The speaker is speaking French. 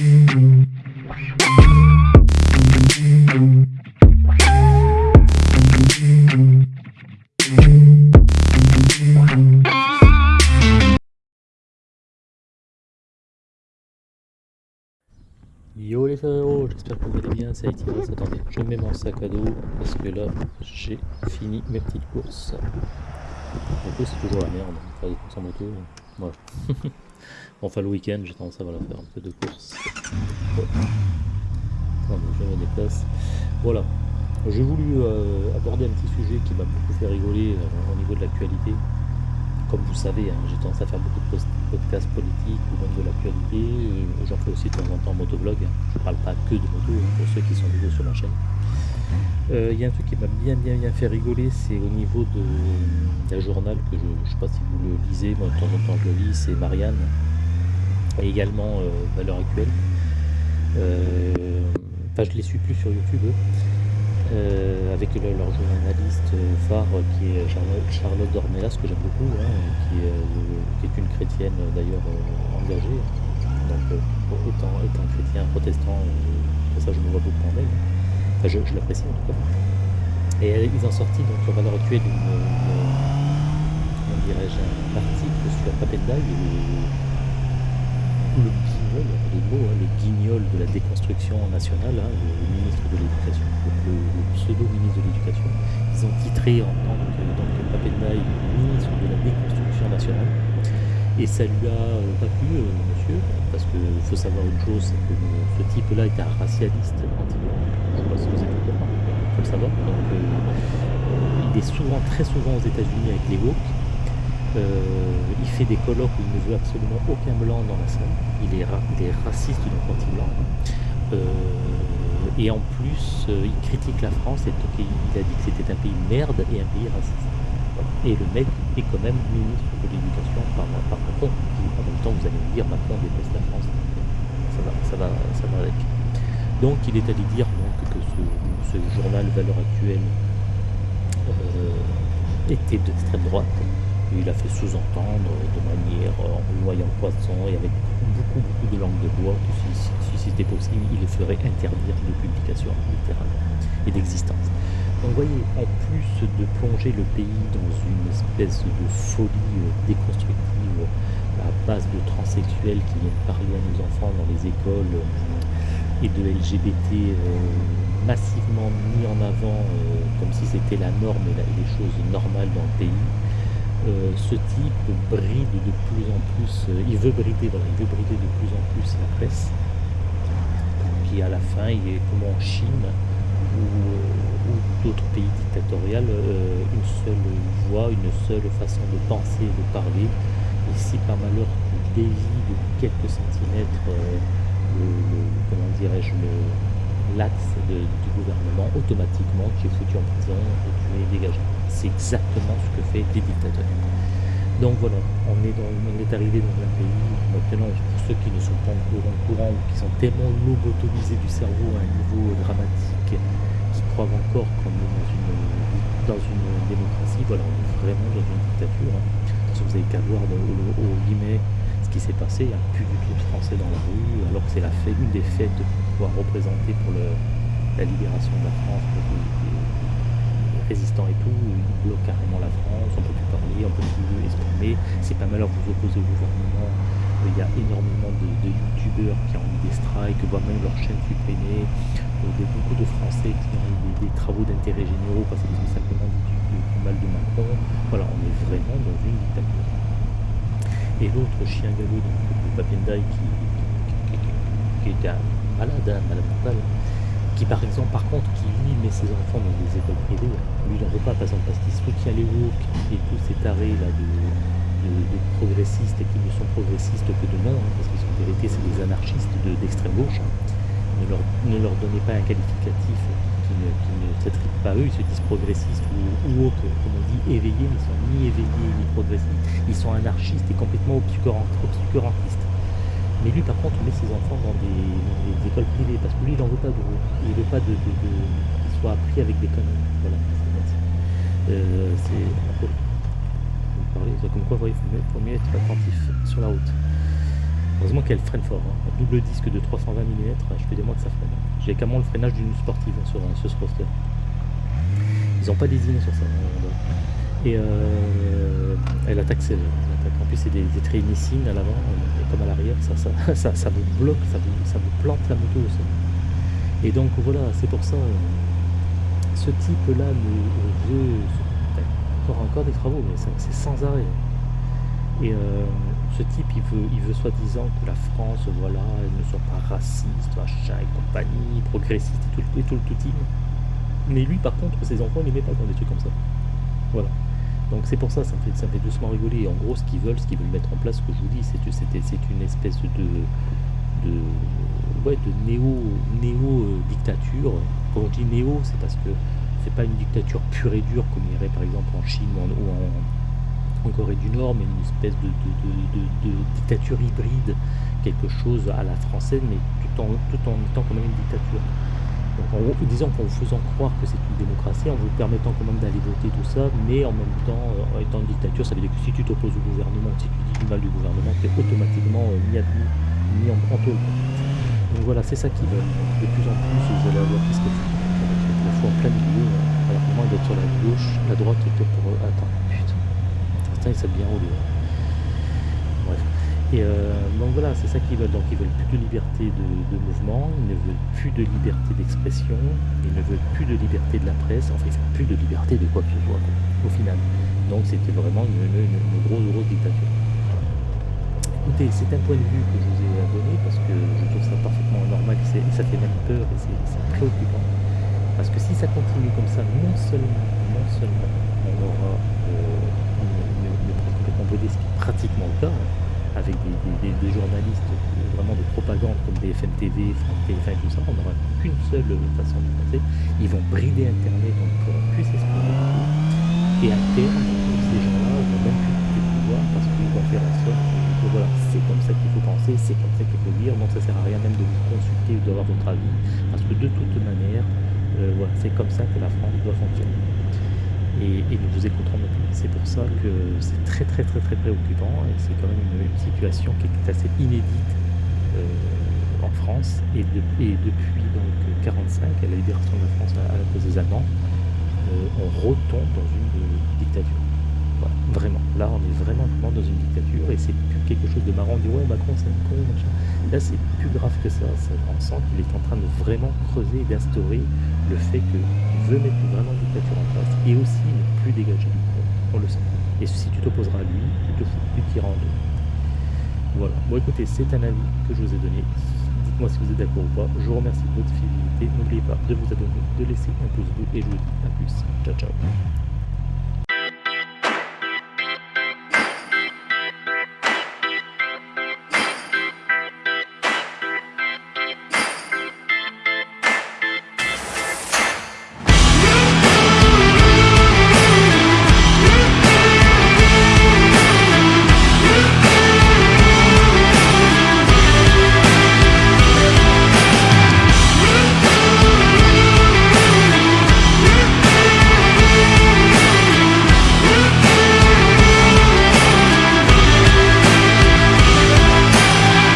Yo les frérots, j'espère que vous allez bien, ça Itiros. Attendez, je mets mon sac à dos parce que là j'ai fini mes petites courses. En plus c'est toujours la merde, faire des courses en moto, voilà. enfin le week-end j'ai tendance à voilà, faire un peu de. Attendez, je me déplace. Voilà, j'ai voulu euh, aborder un petit sujet qui m'a beaucoup fait rigoler euh, au niveau de l'actualité comme vous savez, hein, j'ai tendance à faire beaucoup de podcasts politiques ou même de l'actualité. Euh, j'en fais aussi de temps en temps motovlog. Hein. Je ne parle pas que de moto hein, pour ceux qui sont nouveaux sur la chaîne. Euh, il y a un truc qui m'a bien bien bien fait rigoler, c'est au niveau de, d'un journal que je ne sais pas si vous le lisez, moi de temps en temps je le lis, c'est Marianne, et également euh, Valeur Actuelle. Enfin je ne les suis plus sur YouTube, euh, avec leur journaliste phare qui est Charlotte, Dornelas, que j'aime beaucoup, hein, qui, est, une chrétienne d'ailleurs euh, engagée. Donc euh, étant, étant, chrétien, protestant, ça je me vois beaucoup en elle. Enfin, je, l'apprécie en tout cas. Et ils ont sorti donc sur Valeur Actuelle une, dirais-je, un article sur Papendai, le, le guignol, les mots, hein, le de la déconstruction nationale, hein, le, ministre de l'Éducation, le, pseudo-ministre de l'Éducation. Ils ont titré en tant que, donc, Papendaï ministre de la déconstruction nationale. Et ça lui a euh, pas plu, euh, parce qu'il faut savoir une chose, c'est que ce type-là est un racialiste anti-blanc. Je ne sais vous êtes au il faut le savoir. Donc, euh, il est souvent, très souvent aux États-Unis avec les woke. Euh, il fait des colloques où il ne veut absolument aucun blanc dans la salle. Il est, raciste donc anti-blanc. Euh, et en plus, il critique la France et il a dit que c'était un pays merde et un pays raciste. Et le mec est quand même ministre de l'éducation par, par Macron. En même vous allez me dire, Macron déteste la France. Ça va, avec. Donc il est allé dire que ce, journal Valeur Actuelle était d'extrême droite il a fait sous-entendre de manière euh, en noyant poisson et avec beaucoup, beaucoup de langue de bois que si, c'était possible, il ferait interdire de publication littéralement et d'existence. Donc vous voyez, en plus de plonger le pays dans une espèce de folie euh, déconstructive à base de transsexuels qui viennent parler à nos enfants dans les écoles euh, et de LGBT massivement mis en avant comme si c'était la norme et les choses normales dans le pays, euh, ce type bride de plus en plus, euh, il veut brider, il veut brider de plus en plus la presse. Puis à la fin, il est comme en Chine ou, euh, d'autres pays dictatoriaux, une seule voix, une seule façon de penser et de parler. Et si par malheur tu dévies de quelques centimètres, comment dirais-je, l'axe du gouvernement, automatiquement tu es foutu en prison et tu es dégagé. C'est exactement ce que fait les dictateurs. Donc voilà, on est, dans, on est arrivé dans un pays, maintenant pour ceux qui ne sont pas au courant ou qui sont tellement lobotomisés du cerveau à un niveau dramatique, qui croient encore qu'on est dans une, dans une démocratie, voilà, on est vraiment dans une dictature. Vous avez qu'à voir au, au, ce qui s'est passé, il n'y a plus du tout de Français dans la rue, alors que c'est la fête, une des fêtes de pouvoir représenter pour la libération de la France, résistants et tout, ils bloquent carrément la France, on peut plus parler, on peut plus exprimer, c'est pas mal à vous opposer au gouvernement, il y a énormément de, youtubeurs qui ont eu des strikes, voire même leur chaîne supprimée, euh, beaucoup de Français qui ont eu des, travaux d'intérêt généraux parce qu'ils ont simplement dit mal de Macron, voilà, on est vraiment dans une dictature. Et l'autre chien galop, donc le Papendai, qui, qui, qui, était un malade, un malade mental, qui par exemple, par contre, qui lui met ses enfants dans des écoles privées, lui il n'en veut pas, par exemple, parce qu'il soutient les woke tous ces tarés là de, progressistes et qui ne sont progressistes que de nom, hein, parce qu'en vérité c'est des anarchistes d'extrême gauche. Hein. Ne, leur, ne, leur, donnez pas un qualificatif qui ne, qui pas eux, ils se disent progressistes ou, ou woke, comme on dit, éveillés, mais ils sont ni éveillés ni progressistes, ils sont anarchistes et complètement obscurantistes. Mais lui, par contre, met ses enfants dans des, écoles privées, parce que lui, il n'en veut pas de Il veut pas de, qu'ils soient appris avec des conneries. Voilà, c'est euh, C'est... Comme quoi, il faut mieux, être attentif sur la route. Heureusement qu'elle freine fort. hein. Double disque de 320 mm, je fais des mois que ça freine. J'ai carrément le freinage d'une sportive hein, sur, sur ce roster. Ils n'ont pas désigné sur ça. hein, Et euh, elle attaque attaque. En plus, c'est des, des à l'avant, euh, comme à l'arrière. Ça, ça, ça, vous bloque, ça vous, ça plante la moto au sol. Et donc voilà, c'est pour ça. euh, ce type-là me veut. encore, encore des travaux, mais c'est sans arrêt. Et euh, ce type, il veut, il veut soi-disant que la France, voilà, ne soit pas raciste, machin et compagnie, progressiste et tout, le- et tout le tout. Mais lui, par contre, ses enfants, il les met pas dans des trucs comme ça. Voilà. Donc c'est pour ça, ça me fait, ça doucement rigoler. En gros, ce qu'ils veulent, ce qu'ils veulent mettre en place, ce que je vous dis, c'est une espèce de, ouais, de néo, néo euh, dictature. Quand on dit néo, c'est parce que c'est pas une dictature pure et dure comme il y aurait par exemple en Chine ou en- en Corée du Nord, mais une espèce de, dictature hybride, quelque chose à la française, mais tout en, tout en étant quand même une dictature. Donc en disons qu'en vous faisant croire que c'est une démocratie, en vous permettant quand même d'aller voter tout ça, mais en même temps, euh, en étant une dictature, ça veut dire que si tu t'opposes au gouvernement, si tu dis du mal du gouvernement, tu es automatiquement euh, mis, à, mis en, en. Donc voilà, c'est ça qu'ils veulent. De plus en plus, vous allez avoir que tu la fois en plein milieu, euh, alors que moi d'être sur la gauche, la droite était pour... euh, putain. Ils savent bien rouler. hein. Bref. Et euh, donc voilà, c'est ça qu'ils veulent. Donc ils veulent plus de liberté de, mouvement, ils ne veulent plus de liberté d'expression, ils ne veulent plus de liberté de la presse, enfin ils veulent plus de liberté de quoi que ce soit, au final. Donc c'était vraiment une, grosse, grosse dictature. Écoutez, c'est un point de vue que je vous ai donné parce que je trouve ça parfaitement normal, et ça fait même peur et c'est préoccupant. Parce que si ça continue comme ça, non seulement, non seulement on aura euh, est pratiquement le cas, hein, avec des, des- des- des journalistes vraiment de propagande comme BFM TV, France TF1 et tout ça, on n'aura qu'une seule façon de penser. Ils vont brider Internet, on ne pourra plus s'exprimer. Et à terme, ces gens-là vont même plus pouvoir parce qu'ils vont faire en sorte que, voilà, c'est comme ça qu'il faut penser, c'est comme ça qu'il faut dire, donc ça sert à rien même de vous consulter ou d'avoir votre avis, parce que de toute manière, euh, voilà, c'est comme ça que la France doit fonctionner. Et, et ne vous écouteront non plus. C'est pour ça que c'est très très très très préoccupant et c'est quand même une, situation qui est assez inédite euh, en France et, de- et depuis donc 45, à la libération de la France à, la cause des Allemands, euh, on retombe dans une dictature. Vraiment. Là, on est vraiment, vraiment dans une dictature et c'est plus quelque chose de marrant. On dit ouais, Macron, c'est un con. Là, c'est plus grave que ça. On sent qu'il est en train de vraiment creuser et d'instaurer le fait qu'il veut mettre vraiment une dictature en place et aussi ne plus dégager du. On le sent. Et si tu t'opposeras à lui, tu te fous, tu tireras en deux. Voilà. Bon, écoutez, c'est un avis que je vous ai donné. Dites-moi si vous êtes d'accord ou pas. Je vous remercie de votre fidélité. N'oubliez pas de vous abonner, de laisser un pouce bleu et je vous dis à plus. Ciao, ciao.